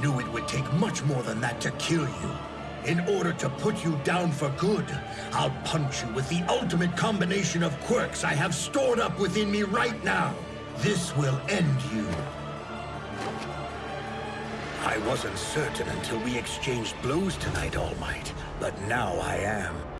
knew it would take much more than that to kill you. In order to put you down for good, I'll punch you with the ultimate combination of quirks I have stored up within me right now. This will end you. I wasn't certain until we exchanged blows tonight, All Might, but now I am.